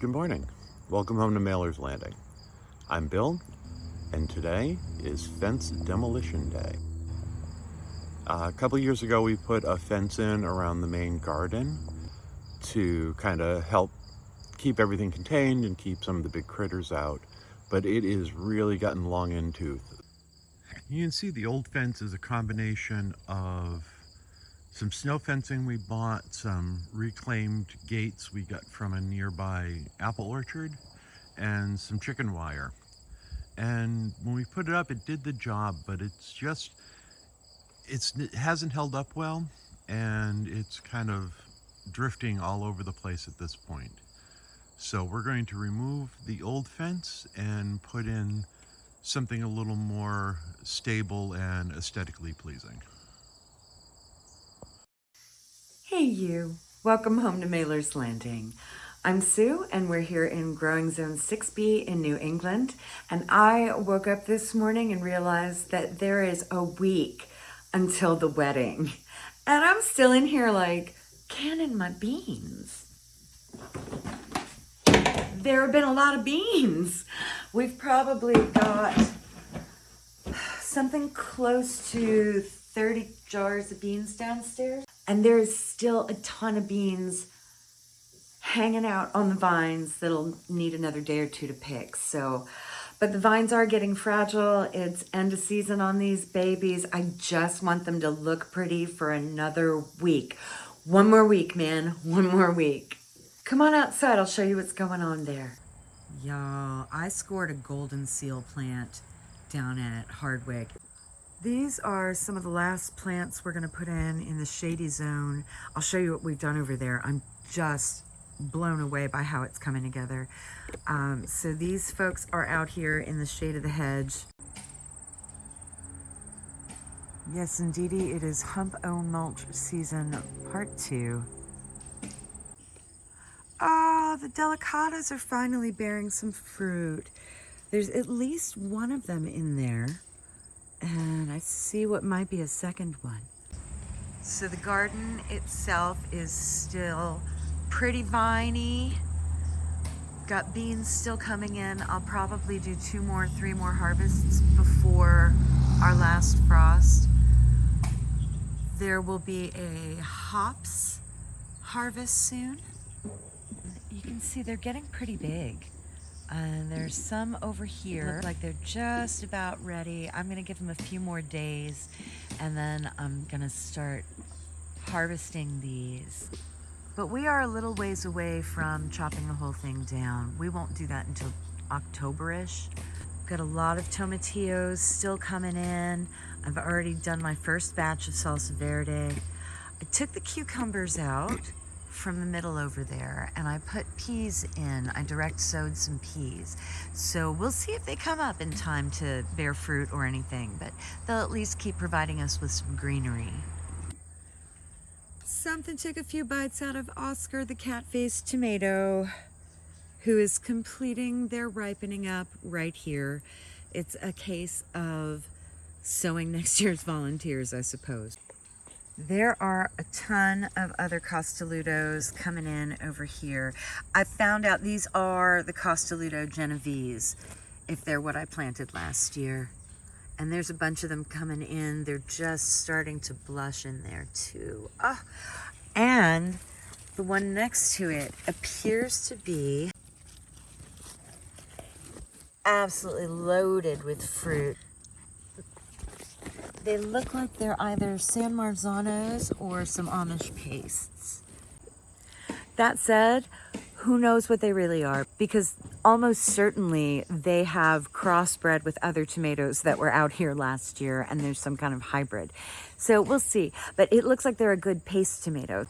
Good morning. Welcome home to Mailer's Landing. I'm Bill, and today is Fence Demolition Day. Uh, a couple years ago, we put a fence in around the main garden to kind of help keep everything contained and keep some of the big critters out, but it is really gotten long in tooth. You can see the old fence is a combination of some snow fencing we bought, some reclaimed gates we got from a nearby apple orchard, and some chicken wire. And when we put it up, it did the job, but it's just, it's, it hasn't held up well, and it's kind of drifting all over the place at this point. So we're going to remove the old fence and put in something a little more stable and aesthetically pleasing. Hey you, welcome home to Mailer's Landing. I'm Sue and we're here in Growing Zone 6B in New England and I woke up this morning and realized that there is a week until the wedding and I'm still in here like canning my beans. There have been a lot of beans. We've probably got something close to 30 jars of beans downstairs. And there's still a ton of beans hanging out on the vines that'll need another day or two to pick. So, but the vines are getting fragile. It's end of season on these babies. I just want them to look pretty for another week. One more week, man. One more week. Come on outside. I'll show you what's going on there. Y'all, I scored a golden seal plant down at Hardwick. These are some of the last plants we're gonna put in in the shady zone. I'll show you what we've done over there. I'm just blown away by how it's coming together. Um, so these folks are out here in the shade of the hedge. Yes, indeedy, it is Hump O Mulch season part two. Ah, oh, the delicatas are finally bearing some fruit. There's at least one of them in there. And I see what might be a second one. So the garden itself is still pretty viney. Got beans still coming in. I'll probably do two more, three more harvests before our last frost. There will be a hops harvest soon. You can see they're getting pretty big. And there's some over here, Look like they're just about ready. I'm gonna give them a few more days and then I'm gonna start harvesting these. But we are a little ways away from chopping the whole thing down. We won't do that until October-ish. Got a lot of tomatillos still coming in. I've already done my first batch of salsa verde. I took the cucumbers out from the middle over there and I put peas in. I direct sowed some peas. So we'll see if they come up in time to bear fruit or anything, but they'll at least keep providing us with some greenery. Something took a few bites out of Oscar the cat-faced tomato, who is completing their ripening up right here. It's a case of sowing next year's volunteers, I suppose. There are a ton of other Costolutos coming in over here. I found out these are the Costoluto Genovese, if they're what I planted last year. And there's a bunch of them coming in. They're just starting to blush in there too. Oh, and the one next to it appears to be absolutely loaded with fruit. They look like they're either San Marzanos or some Amish pastes. That said, who knows what they really are because almost certainly they have crossbred with other tomatoes that were out here last year and there's some kind of hybrid. So we'll see, but it looks like they're a good paste tomato.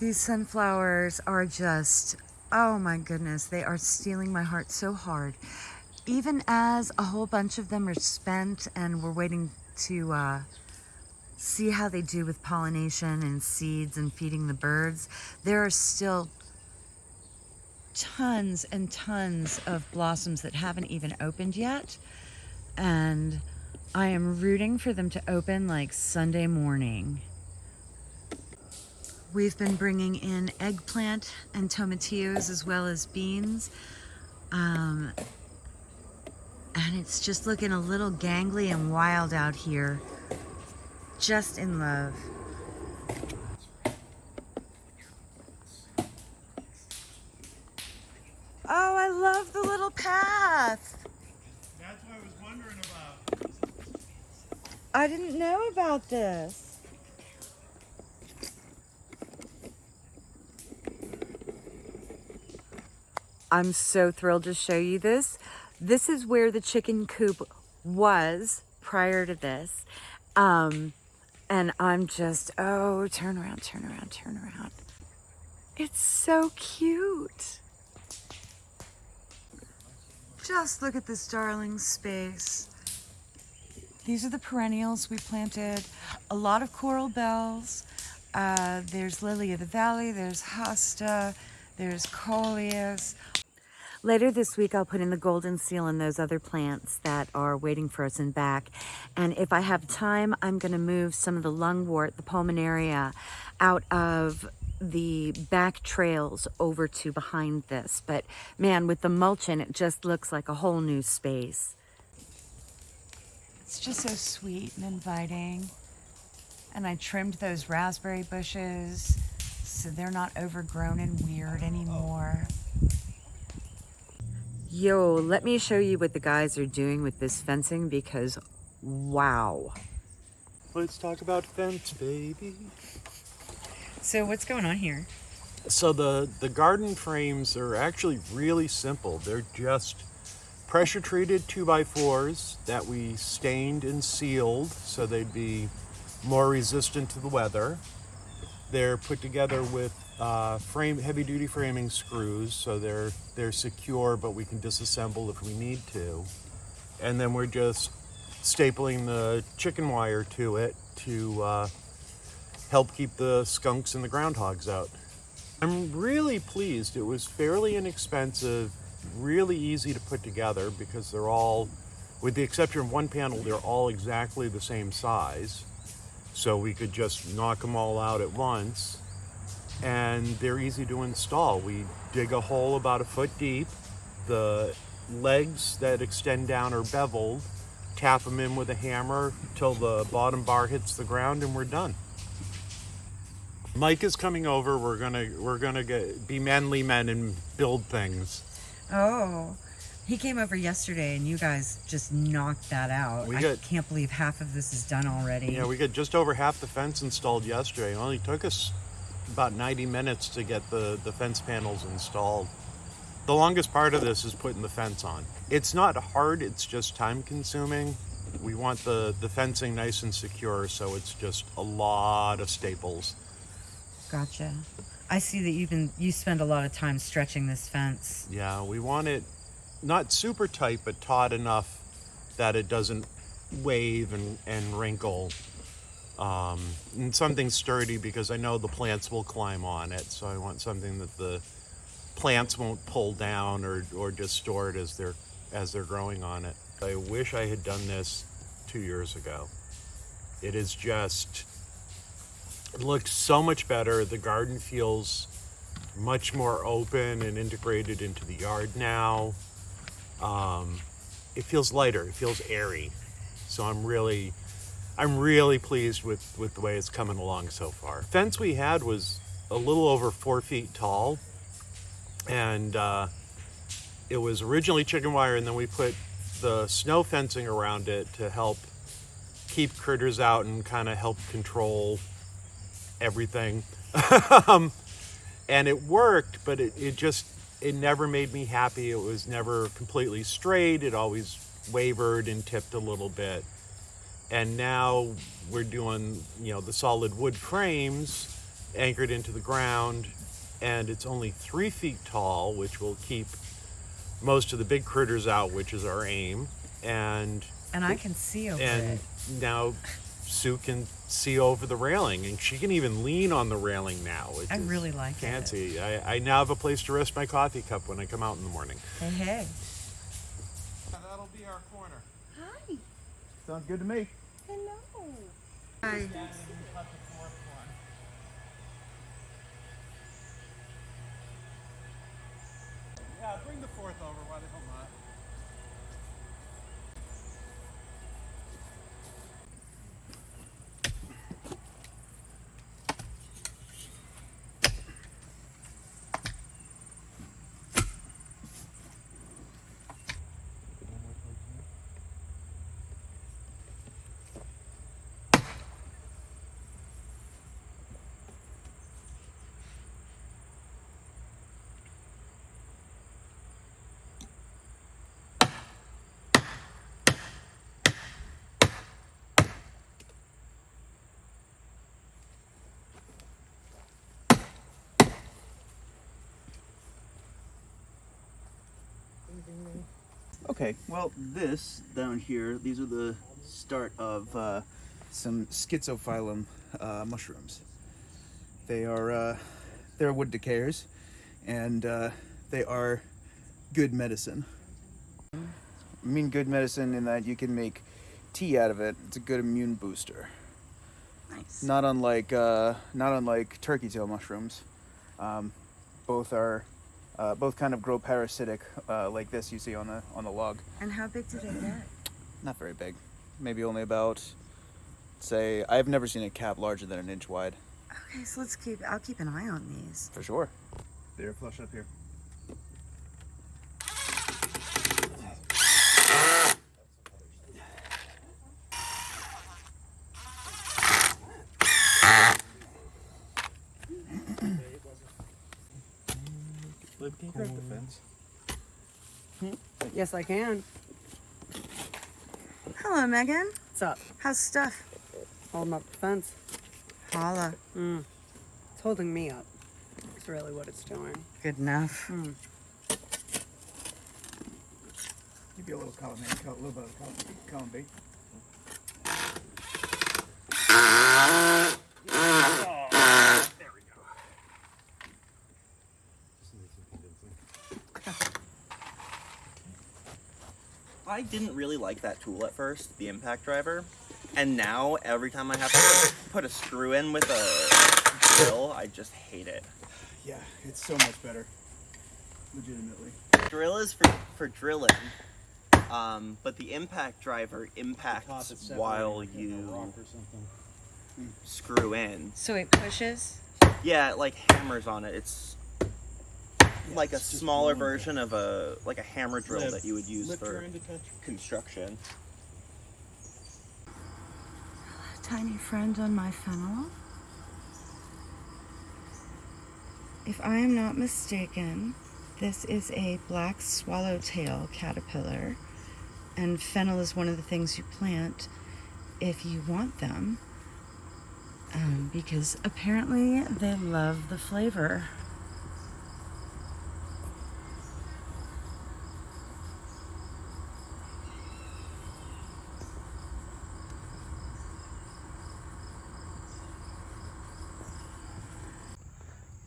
These sunflowers are just, oh my goodness, they are stealing my heart so hard. Even as a whole bunch of them are spent and we're waiting to uh, see how they do with pollination and seeds and feeding the birds. There are still tons and tons of blossoms that haven't even opened yet. And I am rooting for them to open like Sunday morning. We've been bringing in eggplant and tomatillos as well as beans. Um, and it's just looking a little gangly and wild out here. Just in love. Oh, I love the little path. That's what I was wondering about. I didn't know about this. I'm so thrilled to show you this. This is where the chicken coop was prior to this. Um, and I'm just, oh, turn around, turn around, turn around. It's so cute. Just look at this darling space. These are the perennials we planted. A lot of coral bells. Uh, there's lily of the valley. There's hosta. There's coleus. Later this week, I'll put in the golden seal and those other plants that are waiting for us in back. And if I have time, I'm going to move some of the lungwort, the pulmonaria, out of the back trails over to behind this. But man, with the mulch in, it just looks like a whole new space. It's just so sweet and inviting. And I trimmed those raspberry bushes so they're not overgrown and weird anymore. Yo, let me show you what the guys are doing with this fencing because wow. Let's talk about fence, baby. So what's going on here? So the the garden frames are actually really simple. They're just pressure treated two by fours that we stained and sealed so they'd be more resistant to the weather. They're put together with uh, frame heavy duty framing screws so they're they're secure but we can disassemble if we need to. And then we're just stapling the chicken wire to it to uh, help keep the skunks and the groundhogs out. I'm really pleased. It was fairly inexpensive, really easy to put together because they're all, with the exception of one panel, they're all exactly the same size. So we could just knock them all out at once. And they're easy to install. We dig a hole about a foot deep. The legs that extend down are beveled. Tap them in with a hammer till the bottom bar hits the ground and we're done. Mike is coming over. We're gonna we're gonna get be manly men and build things. Oh, he came over yesterday and you guys just knocked that out. We I got- can't believe half of this is done already. Yeah, we got just over half the fence installed yesterday. It only took us about 90 minutes to get the the fence panels installed. The longest part of this is putting the fence on. It's not hard. It's just time consuming. We want the the fencing nice and secure, so it's just a lot of staples. Gotcha. I see that you've been you spend a lot of time stretching this fence. Yeah, we want it not super tight, but taut enough that it doesn't wave and, and wrinkle. Um, and something sturdy because I know the plants will climb on it. So I want something that the plants won't pull down or, or distort as they're as they're growing on it. I wish I had done this two years ago. It is just it looks so much better. The garden feels much more open and integrated into the yard now. Um, it feels lighter. It feels airy. So I'm really, I'm really pleased with with the way it's coming along so far. Fence we had was a little over four feet tall, and uh, it was originally chicken wire, and then we put the snow fencing around it to help keep critters out and kind of help control everything. um, and it worked, but it, it just it never made me happy. It was never completely straight. It always wavered and tipped a little bit. And now we're doing, you know, the solid wood frames anchored into the ground, and it's only three feet tall, which will keep most of the big critters out, which is our aim. And And I can see over and it. now Sue can see over the railing, and she can even lean on the railing now. which I is really like it. fancy. I, I now have a place to rest my coffee cup when I come out in the morning. Hey, hey. That'll be our corner. Hi. Sounds good to me. Hi. Yeah, bring the fourth over. Okay, well, this down here, these are the start of uh, some schizophyllum uh, mushrooms. They are uh, they're wood decayers, and uh, they are good medicine. I mean, good medicine in that you can make tea out of it. It's a good immune booster. Nice. Not unlike uh, not unlike turkey tail mushrooms. Um, both are uh, both kind of grow parasitic, uh, like this you see on the on the log. And how big did it get? Not very big. Maybe only about, say, I've never seen a cap larger than an inch wide. Okay, so let's keep. I'll keep an eye on these. For sure. They're flush up here. Lib, can you crack the fence? Yes, I can. Hello, Megan. What's up? How's stuff? Holding up the fence. Holla. Mm. It's holding me up. It's really what it's doing. Good enough. Mm. Give you a little column, a little bit of column, column B. I didn't really like that tool at first, the impact driver. And now, every time I have to put a screw in with a drill, I just hate it. Yeah, it's so much better. Legitimately. Drill is for, for drilling, um, but the impact driver impacts while you screw in. So it pushes. Yeah, it like hammers on it. It's like a smaller version of a like a hammer drill that you would use for construction. Tiny friend on my fennel. If I am not mistaken, this is a black swallowtail caterpillar, and fennel is one of the things you plant if you want them, um, because apparently they love the flavor.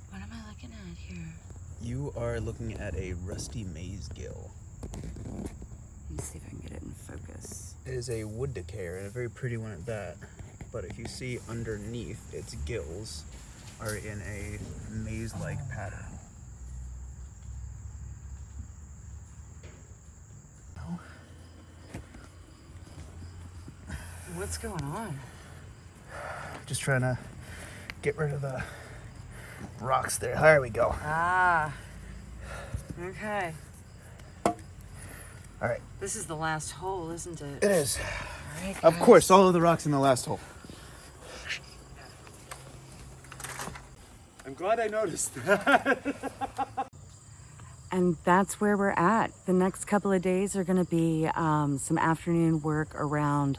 What am I looking at here? You are looking at a rusty maze gill. Let me see if I can get it in focus. It is a wood decayer and a very pretty one at that. But if you see underneath, its gills are in a maze-like pattern. What's going on? Just trying to get rid of the rocks there. There we go. Ah. Okay. All right. This is the last hole, isn't it? It is. All right, Of course, all of the rocks in the last hole. I'm glad I noticed. That. and that's where we're at. The next couple of days are going to be um, some afternoon work around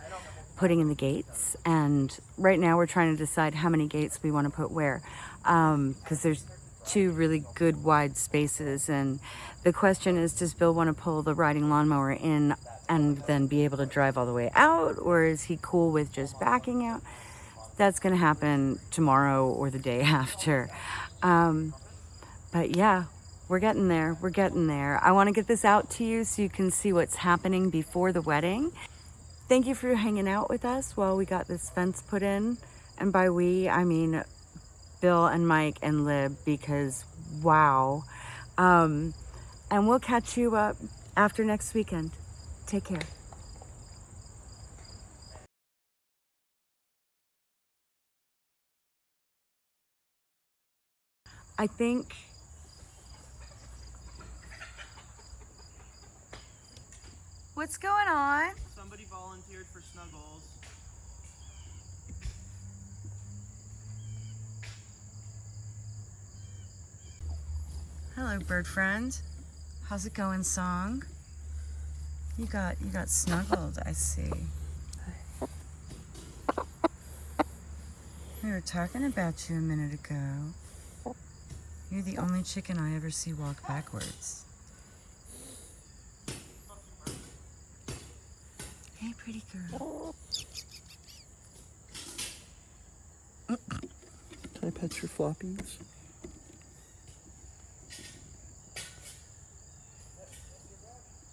putting in the gates. And right now we're trying to decide how many gates we want to put where. Because there's two really good wide spaces. And the question is does Bill want to pull the riding lawnmower in and then be able to drive all the way out? Or is he cool with just backing out? That's going to happen tomorrow or the day after. Um, but yeah, we're getting there. We're getting there. I want to get this out to you so you can see what's happening before the wedding. Thank you for hanging out with us while we got this fence put in. And by we, I mean Bill and Mike and Lib because wow. Um, And we'll catch you up after next weekend. Take care. I think What's going on? Somebody volunteered for Snuggles. Hello, bird friend. How's it going, song? You got you got snuggled, I see. We were talking about you a minute ago. You're the only chicken I ever see walk backwards. Hey, pretty girl. Can I pet your floppies?